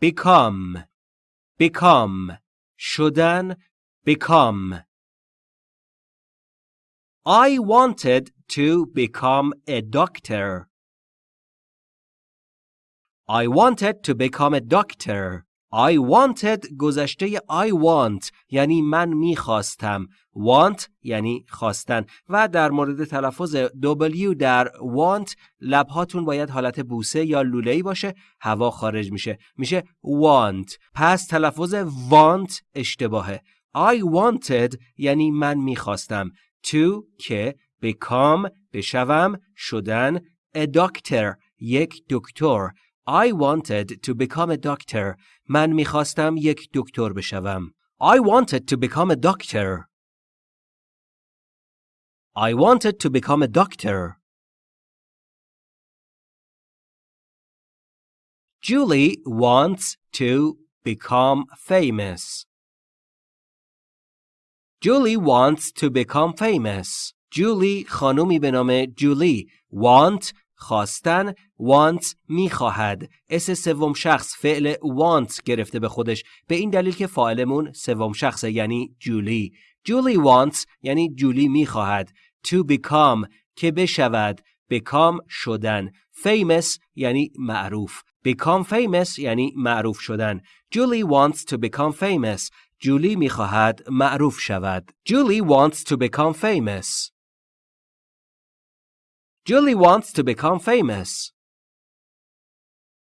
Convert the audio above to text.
become become شدن become I wanted to become a doctor. I wanted to become a doctor. I wanted گذشته I want یعنی من می‌خواستم. Want یعنی خواستن. و در مورد تلفظ W در want لبهاتون باید حالت بوسه یا لوله‌ای باشه هوا خارج میشه. میشه want. پس تلفظ want اشتباهه. I wanted یعنی من می‌خواستم. To که become بشوم شدن a doctor یک دکتر. I wanted to become a doctor. من میخواستم یک دکتر بشوم. I wanted to become a doctor. I wanted to become a doctor. Julie wants to become famous. Julie wants to become famous. Julie خانومی به نام جولی want خواستن want می‌خواهد. اس سوم شخص فعل want گرفته به خودش. به این دلیل که فاعلمون سوم شخصه یعنی جولی. جولی wants یعنی جولی می‌خواهد. to become که بشود. become شدن. famous یعنی معروف. become famous یعنی معروف شدن. جولی wants to become famous. جولی می‌خواهد معروف شود. جولی wants to become famous. Julie wants to become famous.